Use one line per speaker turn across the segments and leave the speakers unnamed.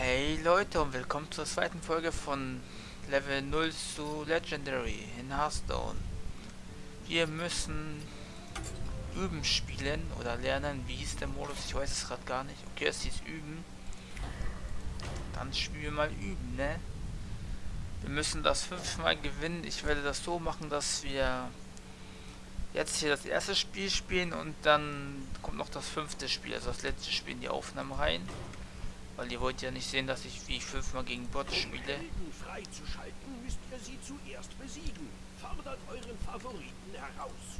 Hey Leute und willkommen zur zweiten Folge von Level 0 zu Legendary in Hearthstone. Wir müssen üben spielen oder lernen, wie hieß der Modus, ich weiß es gerade gar nicht. Okay, es hieß üben. Dann spielen wir mal üben, ne? Wir müssen das fünfmal gewinnen. Ich werde das so machen, dass wir jetzt hier das erste Spiel spielen und dann kommt noch das fünfte Spiel, also das letzte Spiel in die Aufnahme rein. Weil ihr wollt ja nicht sehen, dass ich wie ich fünfmal gegen Bots spiele.
freizuschalten, müsst ihr sie zuerst besiegen. Fordert euren Favoriten heraus.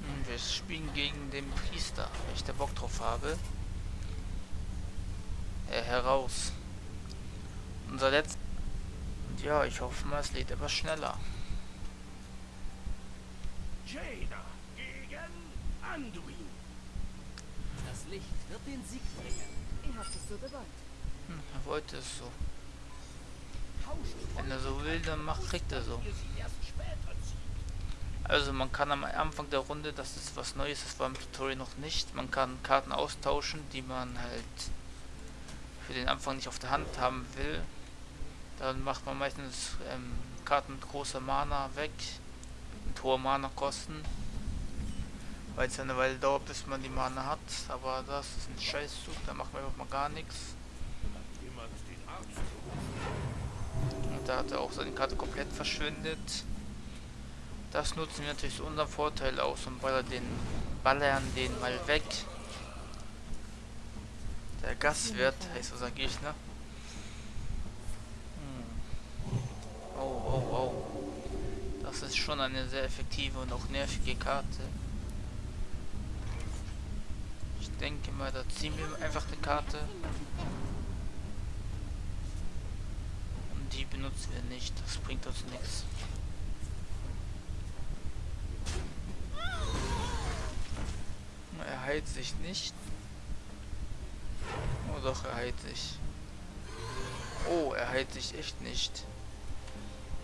Hm, wir spielen gegen den Priester, wenn ich da Bock drauf habe. Äh, heraus. Unser letzter... Ja, ich hoffe mal, es lädt etwas schneller.
Jaina gegen Anduin.
Das Licht wird den Sieg bringen.
Ihr habt es so gewollt.
Hm, er wollte es so. Wenn er so will, dann macht, kriegt er so. Also man kann am Anfang der Runde, das ist was Neues, das war im Tutorial noch nicht, man kann Karten austauschen, die man halt für den Anfang nicht auf der Hand haben will. Dann macht man meistens ähm, Karten mit großer Mana weg, mit hoher Mana kosten. Weil es eine Weile dauert, bis man die Mana hat, aber das ist ein Scheißzug, da machen wir einfach mal gar nichts. Und da hat er auch seine Karte komplett verschwindet. Das nutzen wir natürlich zu unserem Vorteil aus und ballern den, ballern den mal weg. Der Gastwirt heißt unser Gegner. Oh, oh, oh. Das ist schon eine sehr effektive und auch nervige Karte. Ich denke mal, da ziehen wir einfach eine Karte. Und die benutzen wir nicht. Das bringt uns nichts. Er heilt sich nicht. Oh doch, er heilt sich. Oh, er heilt sich echt nicht.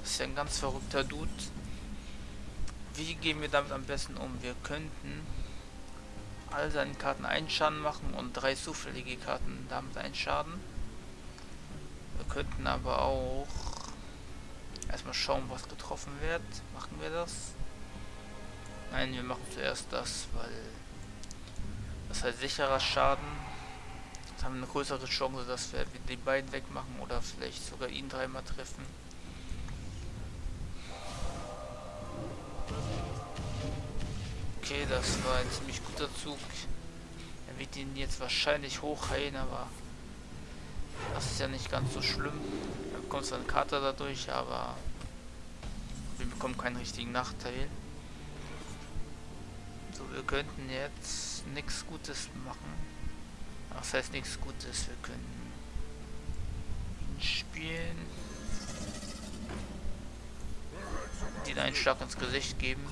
Das ist ja ein ganz verrückter Dude. Wie gehen wir damit am besten um? Wir könnten all seinen Karten einen Schaden machen und drei zufällige Karten damit einen Schaden. Wir könnten aber auch erstmal schauen, was getroffen wird. Machen wir das? Nein, wir machen zuerst das, weil das heißt sicherer Schaden. Jetzt haben wir eine größere Chance, dass wir die beiden wegmachen oder vielleicht sogar ihn dreimal treffen. Okay, das war ein ziemlich guter Zug. Er wird ihn jetzt wahrscheinlich hochheilen, aber das ist ja nicht ganz so schlimm. Er bekommt zwar eine Karte dadurch, aber wir bekommen keinen richtigen Nachteil. So, wir könnten jetzt nichts Gutes machen. Das heißt nichts Gutes, wir können ihn spielen. Den einen Schlag ins Gesicht geben.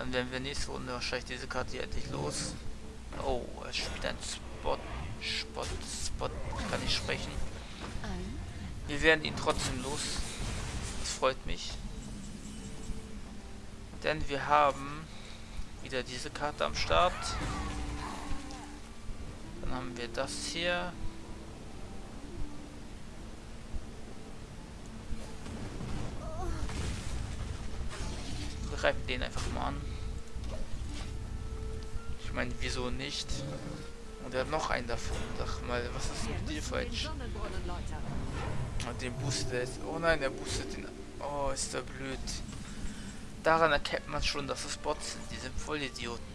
Dann werden wir nächste Runde wahrscheinlich diese Karte hier endlich los. Oh, er spielt ein Spot. Spot, Spot, kann ich sprechen. Wir werden ihn trotzdem los. Das freut mich. Denn wir haben wieder diese Karte am Start. Dann haben wir das hier. Greifen den einfach mal an. Ich meine, wieso nicht? Und er hat noch einen davon. Sag mal, was ist mit dir falsch? Und den boostet er jetzt. Oh nein, er boostet den. Oh, ist der blöd. Daran erkennt man schon, dass es Bots sind. Die sind voll Idioten.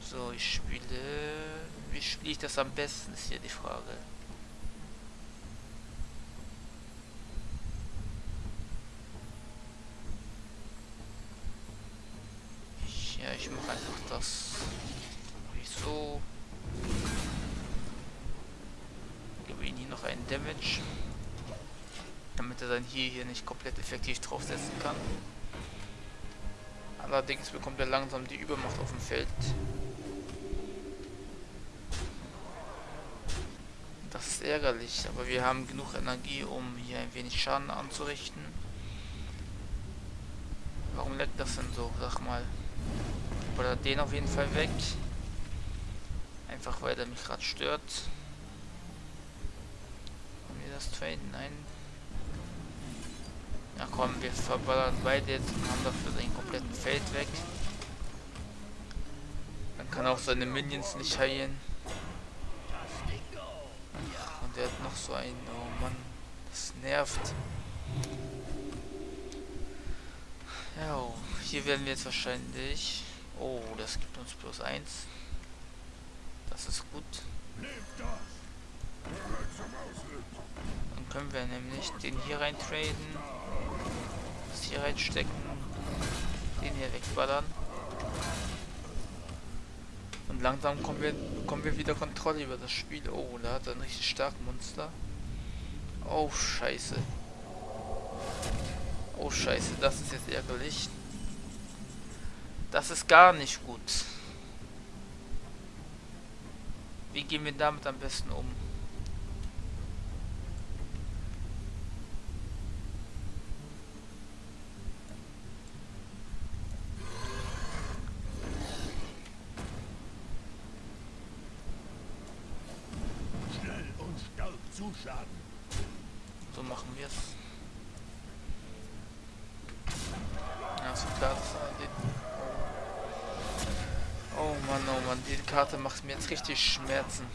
so, ich spiele... Wie spiele ich das am besten, ist hier die Frage. Ich, ja, ich mache einfach das. Wie so. Gebe ihm hier noch einen Damage damit er sein hier hier nicht komplett effektiv draufsetzen kann. Allerdings bekommt er langsam die Übermacht auf dem Feld. Das ist ärgerlich, aber wir haben genug Energie, um hier ein wenig Schaden anzurichten. Warum leckt das denn so? Sag mal. Oder den auf jeden Fall weg. Einfach weil er mich gerade stört. Haben wir das traden? Nein. Ja komm, wir verballern beide jetzt und haben dafür den kompletten Feld weg. Dann kann auch seine Minions nicht heilen. Und der hat noch so einen, oh Mann, das nervt. Ja, oh, hier werden wir jetzt wahrscheinlich... Oh, das gibt uns plus eins. Das ist gut. Dann können wir nämlich den hier rein traden. Das hier reinstecken. Den hier wegballern. Und langsam kommen wir, bekommen wir wieder Kontrolle über das Spiel. Oh, da hat er ein richtig starkes Monster. Oh, scheiße. Oh, scheiße, das ist jetzt ärgerlich. Das ist gar nicht gut. Wie gehen wir damit am besten um?
Schnell und stark zuschlagen.
So machen wir es. Ja, so klar, das die... Oh Mann, oh Mann, die Karte macht mir jetzt richtig Schmerzen.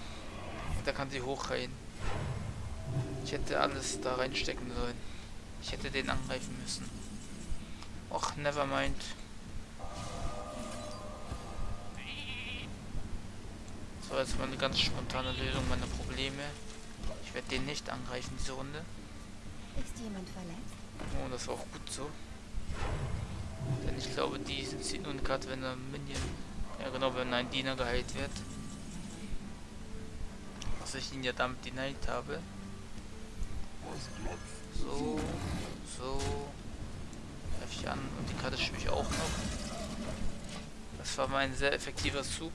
Da kann sie hochreihen. Ich hätte alles da reinstecken sollen. Ich hätte den angreifen müssen. Och, never mind. So, jetzt mal eine ganz spontane Lösung meiner Probleme. Ich werde den nicht angreifen, diese Runde.
Ist jemand verletzt?
Oh, das war auch gut so. Denn ich glaube, die nur eine Karte, wenn ein Minion... Ja genau, wenn ein Diener geheilt wird. Was ich ihn ja damit denied habe. So, so. Greif ich an und die Karte spiele ich auch noch. Das war mein sehr effektiver Zug.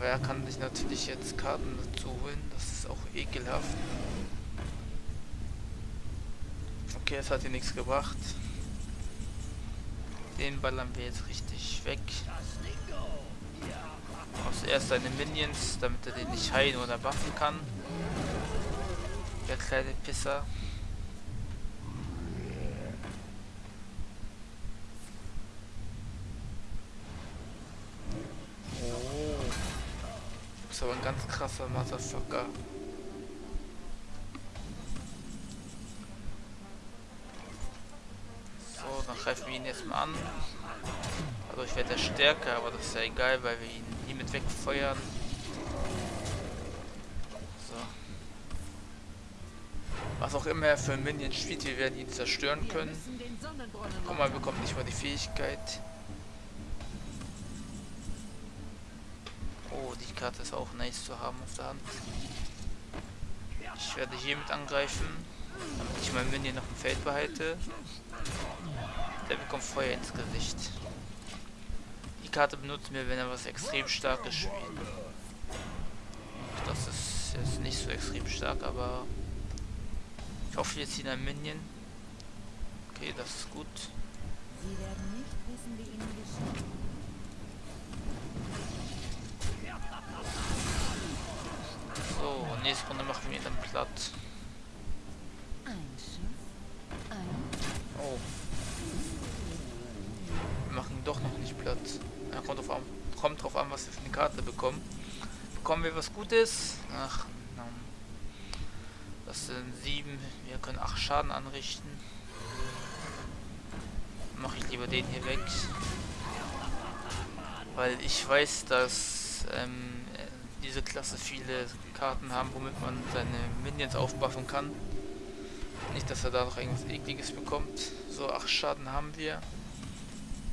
Aber er kann sich natürlich jetzt Karten dazu holen. Das ist auch ekelhaft. Okay, es hat hier nichts gebracht. Den ballern wir jetzt richtig weg. Zuerst seine Minions, damit er den nicht heilen oder buffen kann. Der kleine Pisser. Oh. Ist krasser Motherfucker. So, dann greifen wir ihn jetzt mal an. Dadurch wird er stärker, aber das ist ja egal, weil wir ihn hiermit wegfeuern. So. Was auch immer er für ein Minion spielt, wir werden ihn zerstören können. Guck mal, bekommt nicht mal die Fähigkeit. Oh, die Karte ist auch nice zu haben auf der Hand. Ich werde hiermit angreifen, damit ich mein Minion noch im Feld behalte. Der bekommt Feuer ins Gesicht. Die Karte benutzen wir, wenn er was extrem starkes spielt. Das ist jetzt nicht so extrem stark, aber ich hoffe, wir ziehen ein Minion. Okay, das ist gut.
Sie werden nicht wissen, wie ihnen geschieht.
So, nächste Runde machen wir dann platt. Oh. Wir machen doch noch nicht platt. Ja, kommt, drauf an, kommt drauf an, was wir für eine Karte bekommen. Bekommen wir was Gutes? Ach, na. das sind sieben. Wir können acht Schaden anrichten. Mache ich lieber den hier weg. Weil ich weiß, dass ähm, diese Klasse viele Karten haben, womit man seine Minions aufbuffen kann. Nicht, dass er da noch irgendwas ekliges bekommt. So, 8 Schaden haben wir.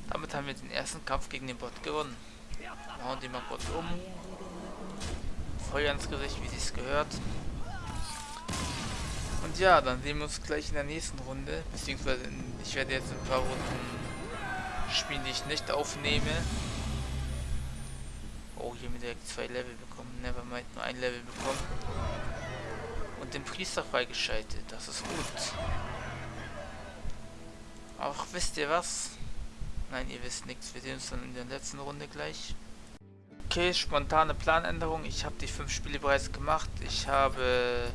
Damit haben wir den ersten Kampf gegen den Bot gewonnen. Wir hauen den mal kurz um. Feuer ins Gesicht, wie es gehört. Und ja, dann sehen wir uns gleich in der nächsten Runde. Beziehungsweise ich werde jetzt ein paar Runden spielen, die ich nicht aufnehme. Hier mit direkt zwei Level bekommen. Nevermind, nur ein Level bekommen. Und den Priester freigeschaltet. Das ist gut. Auch wisst ihr was? Nein, ihr wisst nichts. Wir sehen uns dann in der letzten Runde gleich. Okay. Spontane Planänderung. Ich habe die fünf Spiele bereits gemacht. Ich habe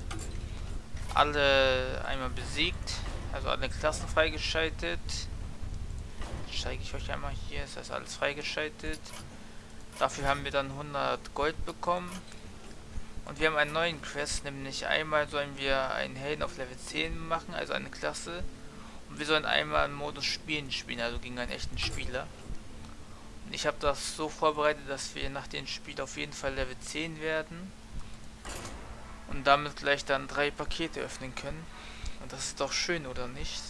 alle einmal besiegt. Also alle Klassen freigeschaltet. Zeige ich euch einmal hier. Ist das alles freigeschaltet. Dafür haben wir dann 100 Gold bekommen. Und wir haben einen neuen Quest, nämlich einmal sollen wir einen Helden auf Level 10 machen, also eine Klasse. Und wir sollen einmal im Modus Spielen spielen, also gegen einen echten Spieler. Und ich habe das so vorbereitet, dass wir nach dem Spiel auf jeden Fall Level 10 werden. Und damit gleich dann drei Pakete öffnen können. Und das ist doch schön, oder nicht?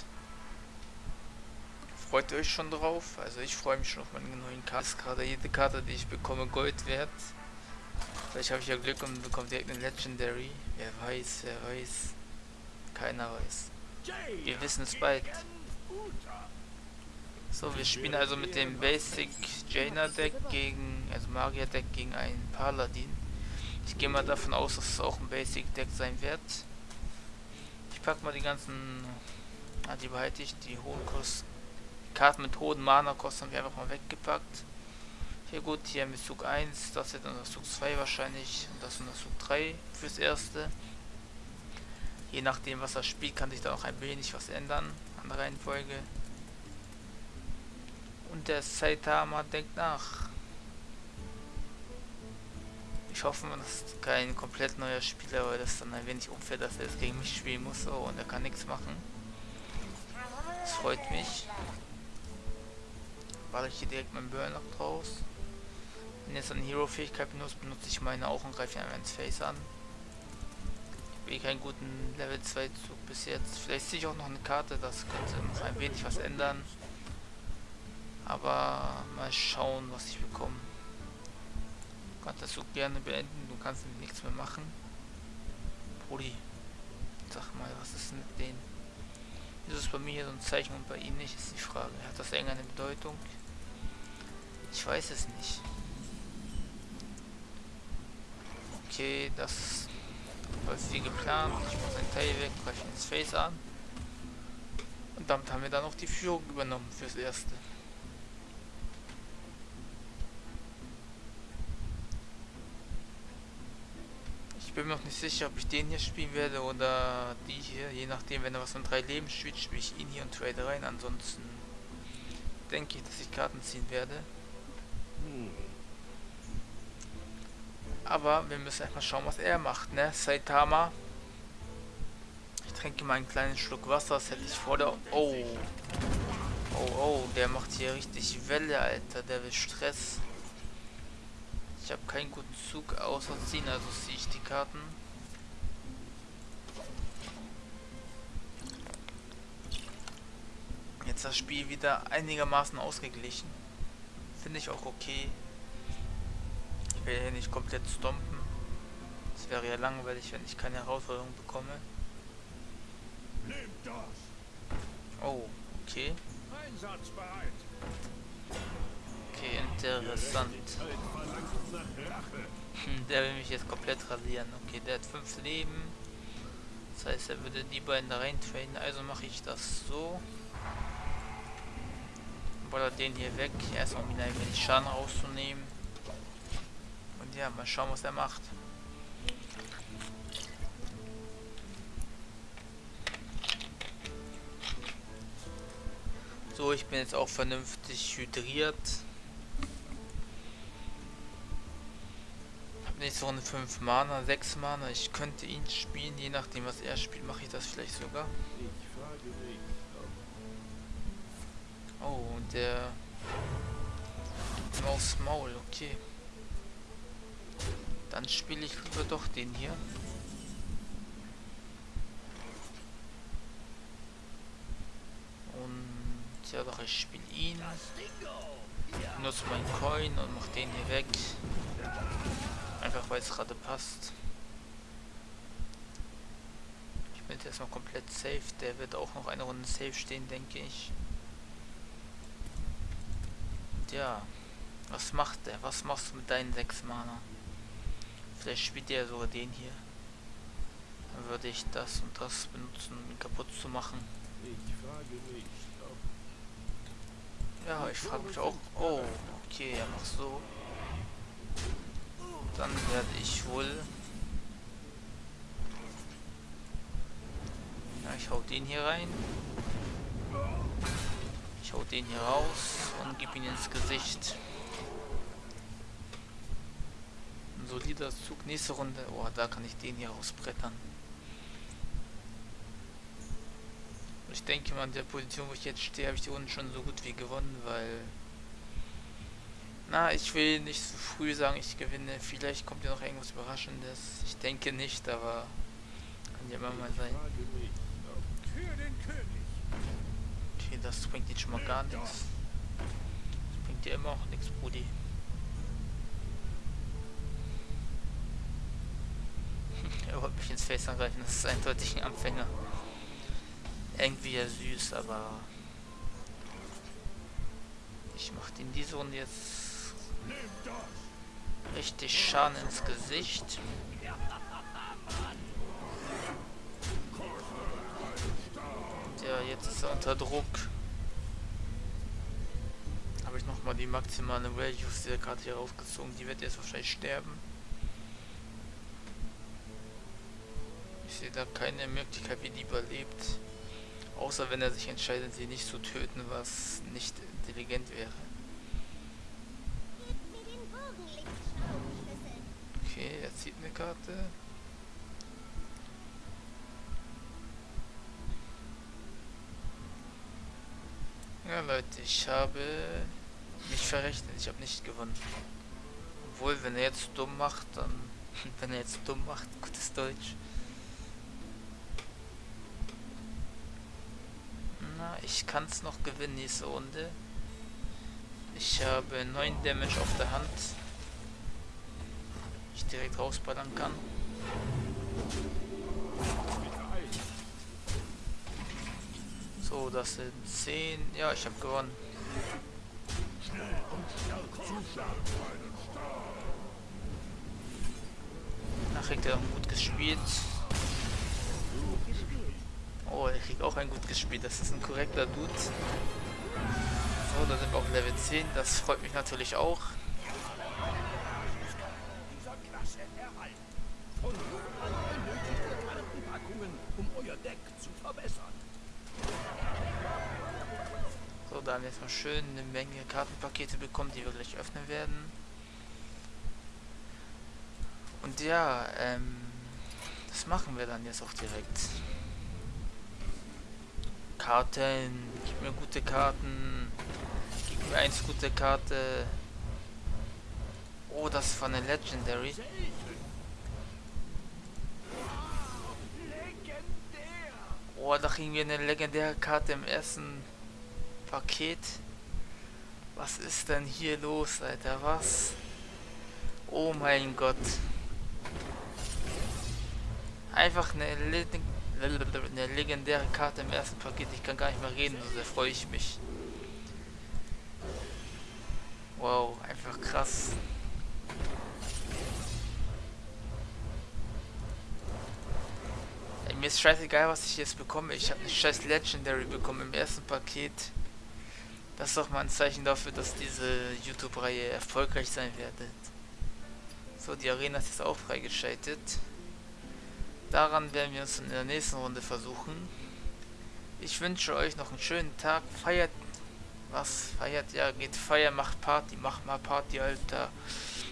Freut ihr euch schon drauf? Also ich freue mich schon auf meine neuen Karten. Ist gerade jede Karte, die ich bekomme, Gold wert. Vielleicht habe ich ja Glück und bekomme direkt eine Legendary. Wer weiß, wer weiß. Keiner weiß. Wir wissen es bald. So, wir spielen also mit dem Basic Jaina Deck gegen, also Magier Deck gegen einen Paladin. Ich gehe mal davon aus, dass es auch ein Basic Deck sein wird. Ich packe mal die ganzen, ah, die behalte ich, die hohen Kosten. Karten mit hohen Mana-Kosten haben wir einfach mal weggepackt. Hier gut, hier mit Zug 1, das dann das Zug 2 wahrscheinlich und das das Zug 3 fürs erste. Je nachdem was er spielt, kann sich da auch ein wenig was ändern an der Reihenfolge. Und der Saitama denkt nach. Ich hoffe, das ist kein komplett neuer Spieler, weil das dann ein wenig unfair, dass er jetzt gegen mich spielen muss oh, und er kann nichts machen. Das freut mich. Baller ich hier direkt meinen Burnout draus. Wenn jetzt eine Hero-Fähigkeit benutzt, benutze ich meine auch und greife ihn ins Face an. Ich habe keinen guten Level 2 Zug bis jetzt. Vielleicht sehe ich auch noch eine Karte, das könnte noch ein wenig was ändern. Aber mal schauen, was ich bekomme. Du kannst das Zug gerne beenden, du kannst nichts mehr machen. Brudi, sag mal, was ist mit denen? Ist es bei mir hier so ein Zeichen und bei Ihnen nicht, ist die Frage. Hat das irgendeine Bedeutung? Ich weiß es nicht. Okay, das läuft wie geplant. Ich muss ein Teil weg, greife ins Face an. Und damit haben wir dann auch die Führung übernommen fürs Erste. Ich bin mir noch nicht sicher, ob ich den hier spielen werde oder die hier. Je nachdem, wenn er was von drei Leben spielt, spiele ich ihn hier und trade rein. Ansonsten denke ich, dass ich Karten ziehen werde. Aber wir müssen erstmal schauen, was er macht, ne? Saitama. Ich trinke mal einen kleinen Schluck Wasser, das hätte ich vor der... Oh. Oh, oh, der macht hier richtig Welle, Alter. Der will Stress. Ich habe keinen guten Zug außer ziehen, also ziehe ich die Karten. Jetzt das Spiel wieder einigermaßen ausgeglichen. Finde ich auch okay. Ich will hier nicht komplett stompen. Es wäre ja langweilig, wenn ich keine Herausforderung bekomme. Oh, okay. Okay, interessant. Hm, der will mich jetzt komplett rasieren. Okay, der hat 5 Leben. Das heißt, er würde die beiden da rein traden. Also mache ich das so. Baller den hier weg. Erstmal wieder ein wenig Schaden rauszunehmen. Und ja, mal schauen, was er macht. So, ich bin jetzt auch vernünftig hydriert. nächste Runde 5 Mana, 6 Mana. Ich könnte ihn spielen, je nachdem was er spielt, mache ich das vielleicht sogar. Oh, und der Maus Maul, okay. Dann spiele ich lieber doch den hier. Und ja doch, ich spiele ihn. Nutze meinen Coin und mach den hier weg. Einfach weil es gerade passt. Ich bin jetzt erstmal komplett safe. Der wird auch noch eine Runde safe stehen, denke ich. Ja. Was macht der? Was machst du mit deinen 6 Mana? Vielleicht spielt der sogar den hier. Dann würde ich das und das benutzen, um ihn kaputt zu machen. Ich frage mich, Ja, ich frage mich auch. Oh, okay, er macht so. Dann werde ich wohl... Ja, ich hau den hier rein. Ich den hier raus und gebe ihn ins Gesicht. Ein solider Zug. Nächste Runde. Oh, da kann ich den hier rausbrettern. Ich denke mal, an der Position, wo ich jetzt stehe, habe ich die Runde schon so gut wie gewonnen, weil... Na, ich will nicht zu früh sagen, ich gewinne. Vielleicht kommt ja noch irgendwas Überraschendes. Ich denke nicht, aber kann ja immer mal sein. Okay, das bringt jetzt schon mal gar nichts. Das bringt dir immer auch nichts, Brudi. er wollte mich ins Face angreifen, das ist eindeutig ein Anfänger. Irgendwie ja süß, aber ich mach den diese Runde jetzt richtig Schaden ins Gesicht. Ja, jetzt ist er unter Druck. Habe ich nochmal die maximale Values der Karte hier raufgezogen. Die wird jetzt wahrscheinlich sterben. Ich sehe da keine Möglichkeit, wie die überlebt. Außer wenn er sich entscheidet, sie nicht zu töten, was nicht intelligent wäre. Okay, er zieht eine Karte. Ja Leute, ich habe mich verrechnet, ich habe nicht gewonnen. Obwohl, wenn er jetzt dumm macht, dann... wenn er jetzt dumm macht, gutes Deutsch. Na, ich kann es noch gewinnen, diese Runde. Ich habe 9 Damage auf der Hand ich direkt rausballern kann. So, das sind 10. Ja, ich habe gewonnen. Kriegt er gut gespielt. Oh, er kriegt auch ein gut gespielt. Das ist ein korrekter Dude. So, da sind wir auf Level 10. Das freut mich natürlich auch. Da haben wir mal schön eine Menge Kartenpakete bekommen, die wir gleich öffnen werden. Und ja, ähm, das machen wir dann jetzt auch direkt. Karten, gib mir gute Karten, gib mir eins gute Karte. Oh, das ist von der Legendary. Oh, da kriegen wir eine legendäre Karte im ersten Paket. Was ist denn hier los, Alter? Was? Oh mein Gott. Einfach eine, Le eine legendäre Karte im ersten Paket. Ich kann gar nicht mehr reden, so sehr freue ich mich. Wow, einfach krass. Ey, mir ist scheißegal, was ich jetzt bekomme. Ich habe eine scheiß Legendary bekommen im ersten Paket. Das ist doch mal ein Zeichen dafür, dass diese YouTube-Reihe erfolgreich sein wird. So, die Arena ist jetzt auch freigeschaltet. Daran werden wir uns in der nächsten Runde versuchen. Ich wünsche euch noch einen schönen Tag. Feiert was? Feiert? Ja, geht feiern, macht Party, macht mal Party, Alter.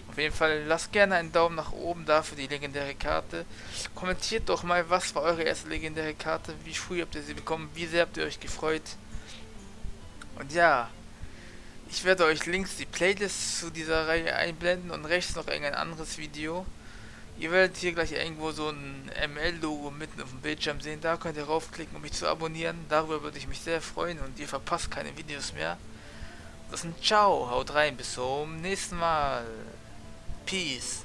Auf jeden Fall lasst gerne einen Daumen nach oben da für die legendäre Karte. Kommentiert doch mal, was war eure erste legendäre Karte? Wie früh habt ihr sie bekommen? Wie sehr habt ihr euch gefreut? Und ja, ich werde euch links die Playlist zu dieser Reihe einblenden und rechts noch irgendein anderes Video. Ihr werdet hier gleich irgendwo so ein ML-Logo mitten auf dem Bildschirm sehen. Da könnt ihr raufklicken, um mich zu abonnieren. Darüber würde ich mich sehr freuen und ihr verpasst keine Videos mehr. Das ist ein Ciao, haut rein, bis zum nächsten Mal. Peace.